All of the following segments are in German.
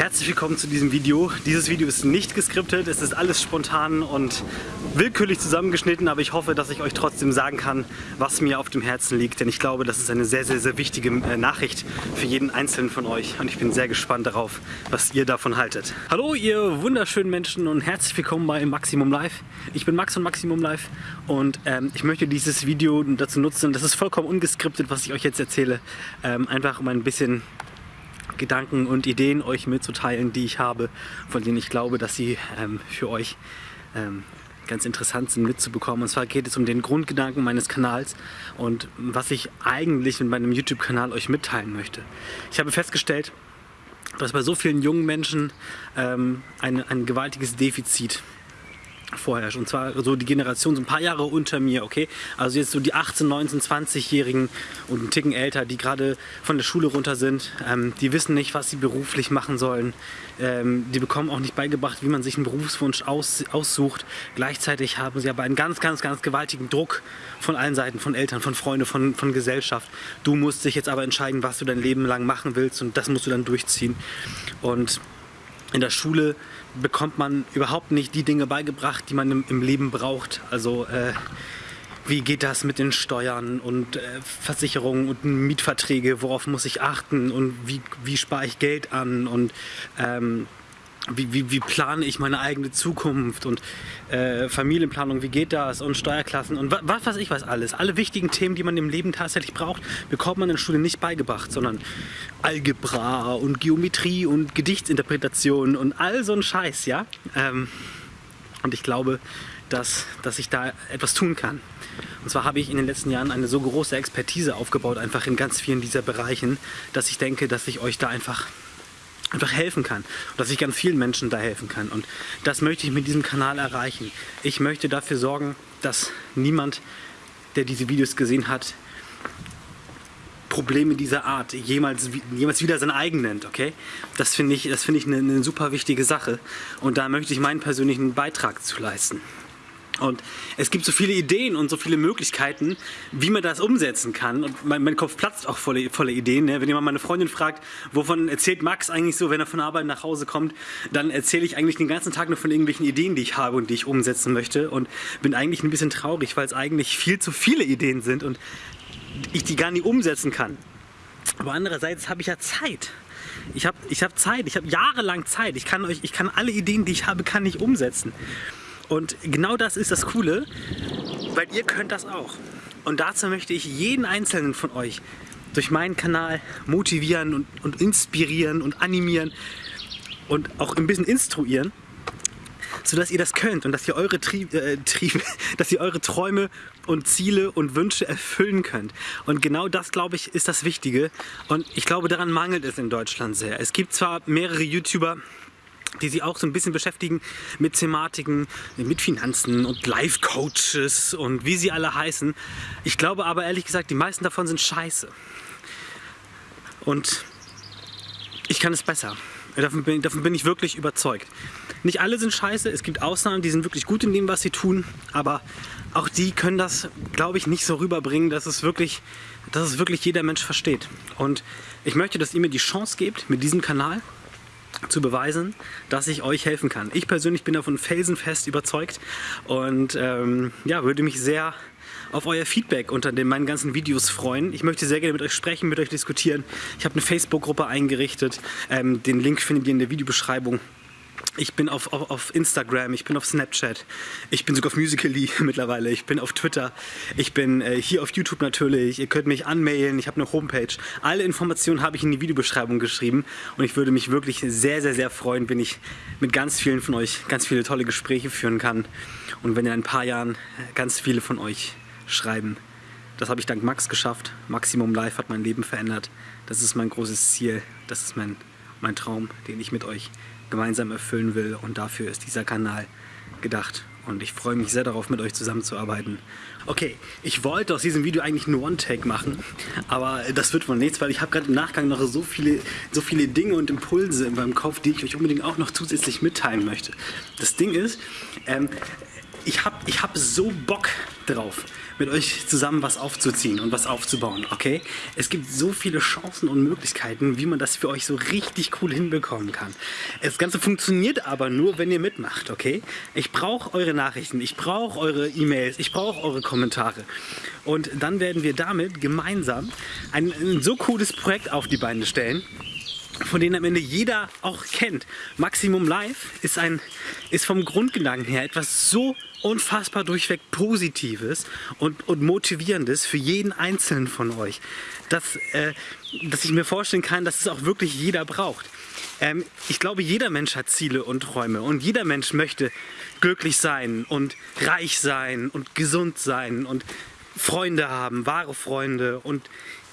Herzlich willkommen zu diesem Video. Dieses Video ist nicht geskriptet, es ist alles spontan und willkürlich zusammengeschnitten, aber ich hoffe, dass ich euch trotzdem sagen kann, was mir auf dem Herzen liegt, denn ich glaube, das ist eine sehr, sehr, sehr wichtige äh, Nachricht für jeden Einzelnen von euch und ich bin sehr gespannt darauf, was ihr davon haltet. Hallo ihr wunderschönen Menschen und herzlich willkommen bei Maximum Live. Ich bin Max von Maximum Live und ähm, ich möchte dieses Video dazu nutzen, das ist vollkommen ungeskriptet, was ich euch jetzt erzähle, ähm, einfach um ein bisschen Gedanken und Ideen euch mitzuteilen, die ich habe, von denen ich glaube, dass sie ähm, für euch ähm, ganz interessant sind mitzubekommen. Und zwar geht es um den Grundgedanken meines Kanals und was ich eigentlich mit meinem YouTube-Kanal euch mitteilen möchte. Ich habe festgestellt, dass bei so vielen jungen Menschen ähm, ein, ein gewaltiges Defizit vorherrscht. Und zwar so die Generation so ein paar Jahre unter mir, okay? Also jetzt so die 18, 19, 20-Jährigen und einen Ticken älter, die gerade von der Schule runter sind. Ähm, die wissen nicht, was sie beruflich machen sollen. Ähm, die bekommen auch nicht beigebracht, wie man sich einen Berufswunsch aus, aussucht. Gleichzeitig haben sie aber einen ganz, ganz, ganz gewaltigen Druck von allen Seiten, von Eltern, von Freunden, von, von Gesellschaft. Du musst dich jetzt aber entscheiden, was du dein Leben lang machen willst und das musst du dann durchziehen. Und in der Schule bekommt man überhaupt nicht die Dinge beigebracht, die man im, im Leben braucht. Also äh, wie geht das mit den Steuern und äh, Versicherungen und Mietverträge, worauf muss ich achten? Und wie, wie spare ich Geld an? Und ähm, wie, wie, wie plane ich meine eigene Zukunft und äh, Familienplanung, wie geht das und Steuerklassen und was weiß ich was alles. Alle wichtigen Themen, die man im Leben tatsächlich braucht, bekommt man in der Schule nicht beigebracht, sondern Algebra und Geometrie und Gedichtsinterpretation und all so ein Scheiß, ja. Ähm, und ich glaube, dass, dass ich da etwas tun kann. Und zwar habe ich in den letzten Jahren eine so große Expertise aufgebaut, einfach in ganz vielen dieser Bereichen, dass ich denke, dass ich euch da einfach einfach helfen kann und dass ich ganz vielen Menschen da helfen kann und das möchte ich mit diesem Kanal erreichen. Ich möchte dafür sorgen, dass niemand, der diese Videos gesehen hat, Probleme dieser Art jemals, jemals wieder sein eigen nennt, okay? Das finde ich, das finde ich eine, eine super wichtige Sache und da möchte ich meinen persönlichen Beitrag zu leisten. Und es gibt so viele Ideen und so viele Möglichkeiten, wie man das umsetzen kann. Und mein, mein Kopf platzt auch voller volle Ideen. Ne? Wenn jemand meine Freundin fragt, wovon erzählt Max eigentlich so, wenn er von Arbeit nach Hause kommt, dann erzähle ich eigentlich den ganzen Tag nur von irgendwelchen Ideen, die ich habe und die ich umsetzen möchte. Und bin eigentlich ein bisschen traurig, weil es eigentlich viel zu viele Ideen sind und ich die gar nicht umsetzen kann. Aber andererseits habe ich ja Zeit. Ich habe ich hab Zeit, ich habe jahrelang Zeit. Ich kann, euch, ich kann alle Ideen, die ich habe, kann ich umsetzen. Und genau das ist das Coole, weil ihr könnt das auch. Und dazu möchte ich jeden einzelnen von euch durch meinen Kanal motivieren und, und inspirieren und animieren und auch ein bisschen instruieren, sodass ihr das könnt und dass ihr eure, Trieb, äh, Trieb, dass ihr eure Träume und Ziele und Wünsche erfüllen könnt. Und genau das, glaube ich, ist das Wichtige. Und ich glaube, daran mangelt es in Deutschland sehr. Es gibt zwar mehrere YouTuber, die sich auch so ein bisschen beschäftigen mit Thematiken, mit Finanzen und Life-Coaches und wie sie alle heißen. Ich glaube aber ehrlich gesagt, die meisten davon sind scheiße. Und ich kann es besser. Davon bin, davon bin ich wirklich überzeugt. Nicht alle sind scheiße, es gibt Ausnahmen, die sind wirklich gut in dem, was sie tun, aber auch die können das, glaube ich, nicht so rüberbringen, dass es wirklich, dass es wirklich jeder Mensch versteht. Und ich möchte, dass ihr mir die Chance gebt, mit diesem Kanal zu beweisen, dass ich euch helfen kann. Ich persönlich bin davon felsenfest überzeugt und ähm, ja, würde mich sehr auf euer Feedback unter den, meinen ganzen Videos freuen. Ich möchte sehr gerne mit euch sprechen, mit euch diskutieren. Ich habe eine Facebook-Gruppe eingerichtet. Ähm, den Link findet ihr in der Videobeschreibung. Ich bin auf, auf, auf, Instagram, ich bin auf Snapchat, ich bin sogar auf Musical.ly mittlerweile, ich bin auf Twitter, ich bin äh, hier auf YouTube natürlich, ihr könnt mich anmailen, ich habe eine Homepage. Alle Informationen habe ich in die Videobeschreibung geschrieben und ich würde mich wirklich sehr, sehr, sehr freuen, wenn ich mit ganz vielen von euch ganz viele tolle Gespräche führen kann und wenn in ein paar Jahren ganz viele von euch schreiben. Das habe ich dank Max geschafft. Maximum Live hat mein Leben verändert. Das ist mein großes Ziel, das ist mein, mein Traum, den ich mit euch gemeinsam erfüllen will und dafür ist dieser Kanal gedacht. Und ich freue mich sehr darauf, mit euch zusammenzuarbeiten. Okay, ich wollte aus diesem Video eigentlich nur One-Take machen, aber das wird wohl nichts, weil ich habe gerade im Nachgang noch so viele, so viele Dinge und Impulse in meinem Kopf, die ich euch unbedingt auch noch zusätzlich mitteilen möchte. Das Ding ist, ähm, ich habe ich hab so Bock drauf, mit euch zusammen was aufzuziehen und was aufzubauen, okay? Es gibt so viele Chancen und Möglichkeiten, wie man das für euch so richtig cool hinbekommen kann. Das Ganze funktioniert aber nur, wenn ihr mitmacht, okay? Ich brauche eure Nachrichten, ich brauche eure E-Mails, ich brauche eure Kommentare. Und dann werden wir damit gemeinsam ein, ein so cooles Projekt auf die Beine stellen, von denen am Ende jeder auch kennt. Maximum Live ist, ein, ist vom Grundgedanken her etwas so unfassbar durchweg Positives und, und Motivierendes für jeden Einzelnen von euch, dass, äh, dass ich mir vorstellen kann, dass es auch wirklich jeder braucht. Ähm, ich glaube, jeder Mensch hat Ziele und Träume und jeder Mensch möchte glücklich sein und reich sein und gesund sein und Freunde haben, wahre Freunde und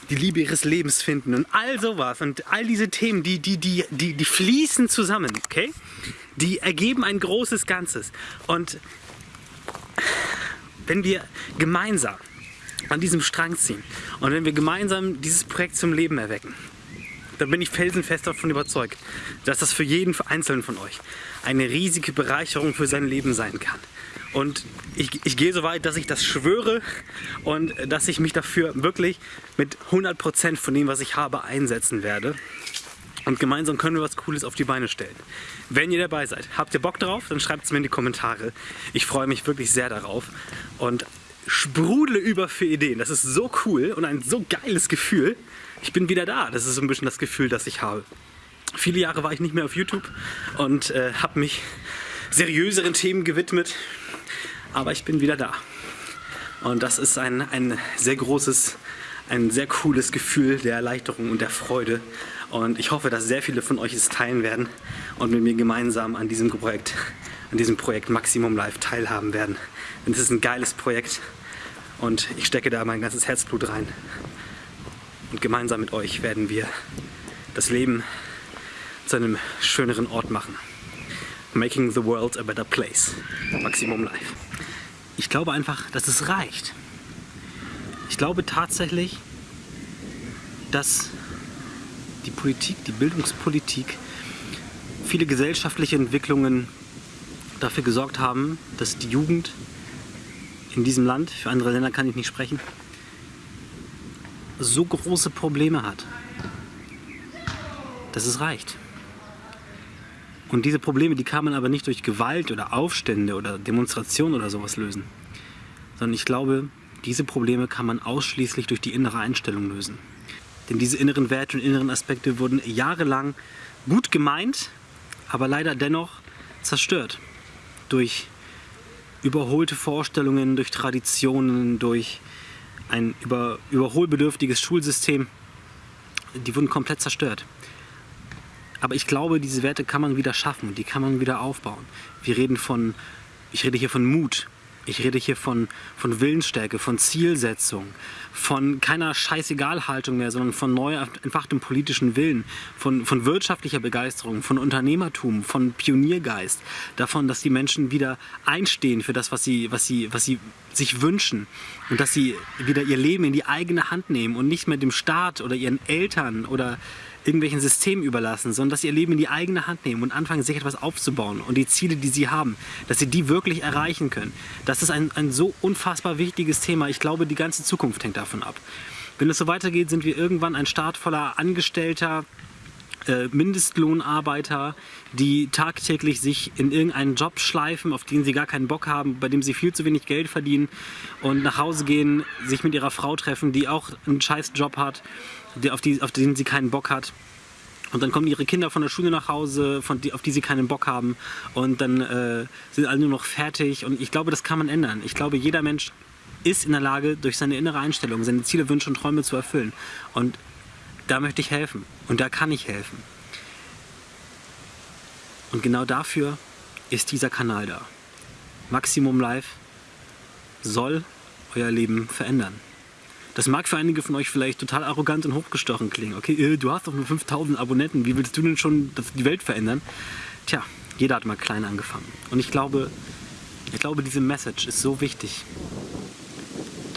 die Liebe ihres Lebens finden und all sowas und all diese Themen, die, die, die, die, die fließen zusammen, okay? Die ergeben ein großes Ganzes. Und wenn wir gemeinsam an diesem Strang ziehen und wenn wir gemeinsam dieses Projekt zum Leben erwecken, dann bin ich felsenfest davon überzeugt, dass das für jeden Einzelnen von euch eine riesige Bereicherung für sein Leben sein kann. Und ich, ich gehe so weit, dass ich das schwöre und dass ich mich dafür wirklich mit 100% von dem, was ich habe, einsetzen werde. Und gemeinsam können wir was Cooles auf die Beine stellen. Wenn ihr dabei seid, habt ihr Bock drauf, dann schreibt es mir in die Kommentare. Ich freue mich wirklich sehr darauf und sprudle über für Ideen. Das ist so cool und ein so geiles Gefühl. Ich bin wieder da. Das ist so ein bisschen das Gefühl, das ich habe. Viele Jahre war ich nicht mehr auf YouTube und äh, habe mich seriöseren Themen gewidmet aber ich bin wieder da. Und das ist ein, ein sehr großes, ein sehr cooles Gefühl der Erleichterung und der Freude. Und ich hoffe, dass sehr viele von euch es teilen werden und mit mir gemeinsam an diesem Projekt, an diesem Projekt Maximum Live teilhaben werden. Denn es ist ein geiles Projekt und ich stecke da mein ganzes Herzblut rein. Und gemeinsam mit euch werden wir das Leben zu einem schöneren Ort machen. Making the world a better place. Maximum Life. Ich glaube einfach, dass es reicht. Ich glaube tatsächlich, dass die Politik, die Bildungspolitik, viele gesellschaftliche Entwicklungen dafür gesorgt haben, dass die Jugend in diesem Land, für andere Länder kann ich nicht sprechen, so große Probleme hat, dass es reicht. Und diese Probleme, die kann man aber nicht durch Gewalt oder Aufstände oder Demonstrationen oder sowas lösen. Sondern ich glaube, diese Probleme kann man ausschließlich durch die innere Einstellung lösen. Denn diese inneren Werte und inneren Aspekte wurden jahrelang gut gemeint, aber leider dennoch zerstört. Durch überholte Vorstellungen, durch Traditionen, durch ein über, überholbedürftiges Schulsystem. Die wurden komplett zerstört. Aber ich glaube, diese Werte kann man wieder schaffen, die kann man wieder aufbauen. Wir reden von, ich rede hier von Mut, ich rede hier von, von Willensstärke, von Zielsetzung, von keiner Scheißegal-Haltung mehr, sondern von neu entfachtem politischen Willen, von, von wirtschaftlicher Begeisterung, von Unternehmertum, von Pioniergeist, davon, dass die Menschen wieder einstehen für das, was sie, was sie, was sie sich wünschen und dass sie wieder ihr Leben in die eigene Hand nehmen und nicht mehr dem Staat oder ihren Eltern oder irgendwelchen Systemen überlassen, sondern dass sie ihr Leben in die eigene Hand nehmen und anfangen, sich etwas aufzubauen und die Ziele, die sie haben, dass sie die wirklich erreichen können. Das ist ein, ein so unfassbar wichtiges Thema. Ich glaube, die ganze Zukunft hängt davon ab. Wenn es so weitergeht, sind wir irgendwann ein Staat voller Angestellter, äh, Mindestlohnarbeiter, die tagtäglich sich in irgendeinen Job schleifen, auf den sie gar keinen Bock haben, bei dem sie viel zu wenig Geld verdienen und nach Hause gehen, sich mit ihrer Frau treffen, die auch einen scheiß Job hat die, auf, die, auf den sie keinen Bock hat. Und dann kommen ihre Kinder von der Schule nach Hause, von die, auf die sie keinen Bock haben. Und dann äh, sind alle nur noch fertig. Und ich glaube, das kann man ändern. Ich glaube, jeder Mensch ist in der Lage, durch seine innere Einstellung seine Ziele, Wünsche und Träume zu erfüllen. Und da möchte ich helfen. Und da kann ich helfen. Und genau dafür ist dieser Kanal da. Maximum Live soll euer Leben verändern. Das mag für einige von euch vielleicht total arrogant und hochgestochen klingen. Okay, äh, du hast doch nur 5000 Abonnenten, wie willst du denn schon die Welt verändern? Tja, jeder hat mal klein angefangen. Und ich glaube, ich glaube, diese Message ist so wichtig,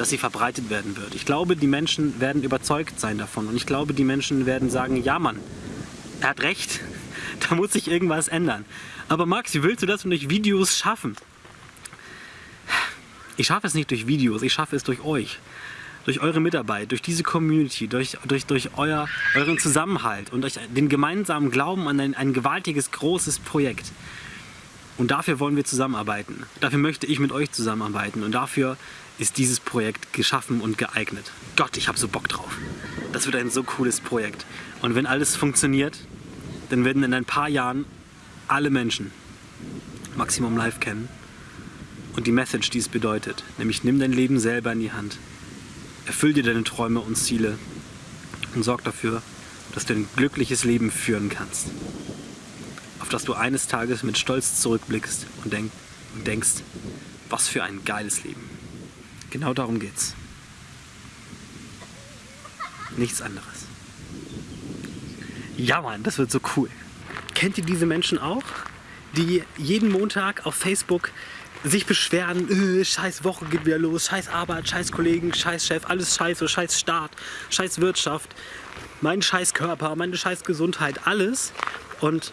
dass sie verbreitet werden wird. Ich glaube, die Menschen werden überzeugt sein davon. Und ich glaube, die Menschen werden sagen, ja Mann, er hat recht, da muss sich irgendwas ändern. Aber Max, wie willst du das durch Videos schaffen? Ich schaffe es nicht durch Videos, ich schaffe es durch euch. Durch eure Mitarbeit, durch diese Community, durch, durch, durch euer, euren Zusammenhalt und durch den gemeinsamen Glauben an ein, ein gewaltiges, großes Projekt. Und dafür wollen wir zusammenarbeiten. Dafür möchte ich mit euch zusammenarbeiten. Und dafür ist dieses Projekt geschaffen und geeignet. Gott, ich habe so Bock drauf. Das wird ein so cooles Projekt. Und wenn alles funktioniert, dann werden in ein paar Jahren alle Menschen Maximum Live kennen und die Message, die es bedeutet. Nämlich nimm dein Leben selber in die Hand. Erfüll dir deine Träume und Ziele und sorg dafür, dass du ein glückliches Leben führen kannst. Auf das du eines Tages mit Stolz zurückblickst und, denk und denkst, was für ein geiles Leben. Genau darum geht's. Nichts anderes. Ja Mann, das wird so cool. Kennt ihr diese Menschen auch? Die jeden Montag auf Facebook sich beschweren, öh, scheiß Woche geht wieder los, scheiß Arbeit, scheiß Kollegen, scheiß Chef, alles scheiße, scheiß Staat, scheiß Wirtschaft, mein scheiß Körper, meine scheiß Gesundheit, alles. Und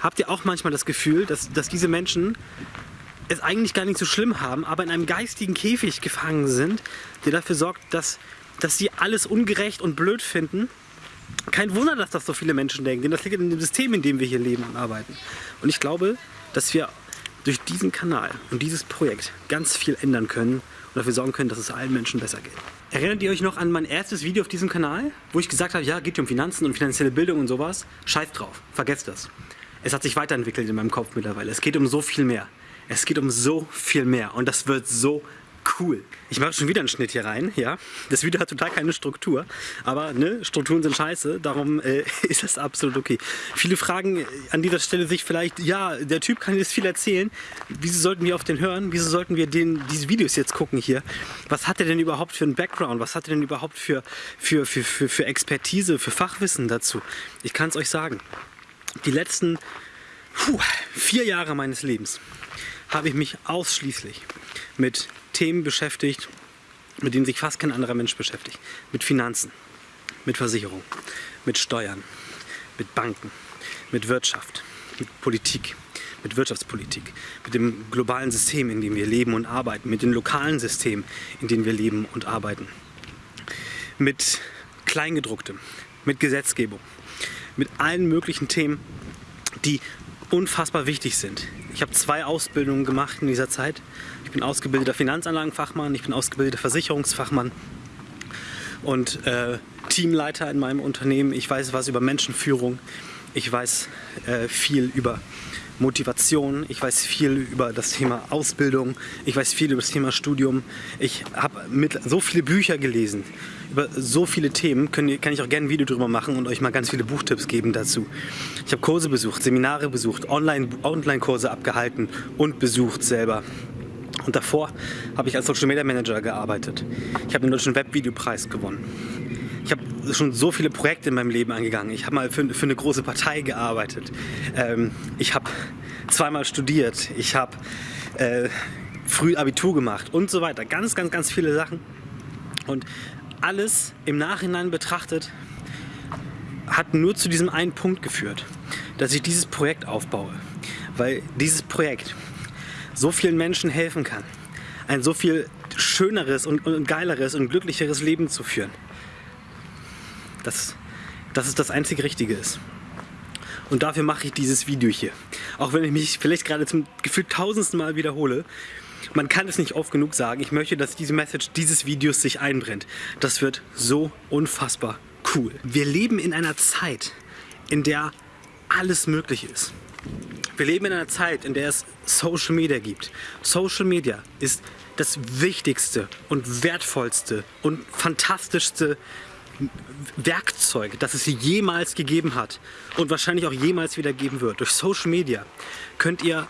habt ihr auch manchmal das Gefühl, dass, dass diese Menschen es eigentlich gar nicht so schlimm haben, aber in einem geistigen Käfig gefangen sind, der dafür sorgt, dass, dass sie alles ungerecht und blöd finden? Kein Wunder, dass das so viele Menschen denken, denn das liegt in dem System, in dem wir hier leben und arbeiten. Und ich glaube, dass wir durch diesen Kanal und dieses Projekt ganz viel ändern können und dafür sorgen können, dass es allen Menschen besser geht. Erinnert ihr euch noch an mein erstes Video auf diesem Kanal, wo ich gesagt habe, ja, geht um Finanzen und finanzielle Bildung und sowas? Scheiß drauf, vergesst das. Es hat sich weiterentwickelt in meinem Kopf mittlerweile. Es geht um so viel mehr. Es geht um so viel mehr und das wird so cool. Ich mache schon wieder einen Schnitt hier rein, ja. Das Video hat total keine Struktur, aber ne, Strukturen sind scheiße, darum äh, ist das absolut okay. Viele fragen an dieser Stelle sich vielleicht, ja, der Typ kann jetzt viel erzählen, wieso sollten wir auf den hören, wieso sollten wir den, diese Videos jetzt gucken hier? Was hat er denn überhaupt für einen Background, was hat er denn überhaupt für, für, für, für, für Expertise, für Fachwissen dazu? Ich kann es euch sagen, die letzten puh, vier Jahre meines Lebens habe ich mich ausschließlich mit Themen beschäftigt, mit denen sich fast kein anderer Mensch beschäftigt. Mit Finanzen, mit Versicherung, mit Steuern, mit Banken, mit Wirtschaft, mit Politik, mit Wirtschaftspolitik, mit dem globalen System, in dem wir leben und arbeiten, mit den lokalen Systemen, in denen wir leben und arbeiten, mit Kleingedrucktem, mit Gesetzgebung, mit allen möglichen Themen, die unfassbar wichtig sind. Ich habe zwei Ausbildungen gemacht in dieser Zeit. Ich bin ausgebildeter Finanzanlagenfachmann, ich bin ausgebildeter Versicherungsfachmann und äh, Teamleiter in meinem Unternehmen. Ich weiß was über Menschenführung, ich weiß äh, viel über Motivation, ich weiß viel über das Thema Ausbildung, ich weiß viel über das Thema Studium. Ich habe so viele Bücher gelesen über so viele Themen, können, kann ich auch gerne ein Video drüber machen und euch mal ganz viele Buchtipps geben dazu. Ich habe Kurse besucht, Seminare besucht, Online-Kurse Online abgehalten und besucht selber. Und davor habe ich als Social Media Manager gearbeitet. Ich habe den Deutschen Webvideopreis gewonnen. Ich habe schon so viele Projekte in meinem Leben angegangen. Ich habe mal für, für, eine große Partei gearbeitet. Ähm, ich habe zweimal studiert. Ich habe äh, früh Abitur gemacht und so weiter. Ganz, ganz, ganz viele Sachen. Und alles im Nachhinein betrachtet hat nur zu diesem einen Punkt geführt, dass ich dieses Projekt aufbaue. Weil dieses Projekt so vielen Menschen helfen kann, ein so viel schöneres und, und geileres und glücklicheres Leben zu führen. Dass, dass es das einzig Richtige ist. Und dafür mache ich dieses Video hier. Auch wenn ich mich vielleicht gerade zum gefühlt tausendsten Mal wiederhole, man kann es nicht oft genug sagen. Ich möchte, dass diese Message dieses Videos sich einbrennt. Das wird so unfassbar cool. Wir leben in einer Zeit, in der alles möglich ist. Wir leben in einer Zeit, in der es Social Media gibt. Social Media ist das wichtigste und wertvollste und fantastischste Werkzeug, das es jemals gegeben hat und wahrscheinlich auch jemals wieder geben wird. Durch Social Media könnt ihr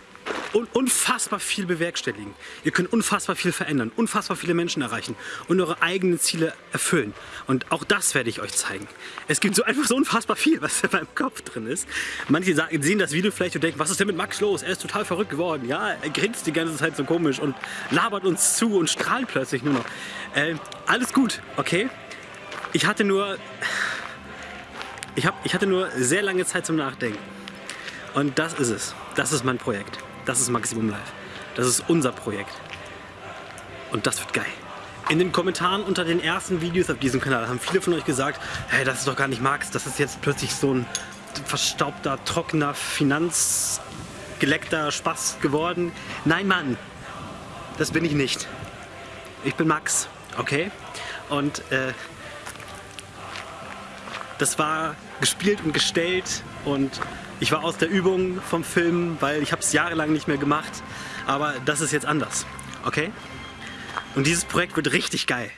un unfassbar viel bewerkstelligen. Ihr könnt unfassbar viel verändern, unfassbar viele Menschen erreichen und eure eigenen Ziele erfüllen. Und auch das werde ich euch zeigen. Es gibt so einfach so unfassbar viel, was in meinem Kopf drin ist. Manche sagen, sehen das Video vielleicht und denken, was ist denn mit Max los? Er ist total verrückt geworden. Ja, er grinst die ganze Zeit so komisch und labert uns zu und strahlt plötzlich nur noch. Äh, alles gut, okay? Ich hatte nur... Ich, hab, ich hatte nur sehr lange Zeit zum Nachdenken. Und das ist es. Das ist mein Projekt. Das ist Maximum Live. Das ist unser Projekt. Und das wird geil. In den Kommentaren unter den ersten Videos auf diesem Kanal haben viele von euch gesagt, hey, das ist doch gar nicht Max, das ist jetzt plötzlich so ein verstaubter, trockener, finanzgeleckter Spaß geworden. Nein, Mann, das bin ich nicht. Ich bin Max, okay? Und äh, das war gespielt und gestellt und ich war aus der Übung vom Film, weil ich habe es jahrelang nicht mehr gemacht. Aber das ist jetzt anders, okay? Und dieses Projekt wird richtig geil.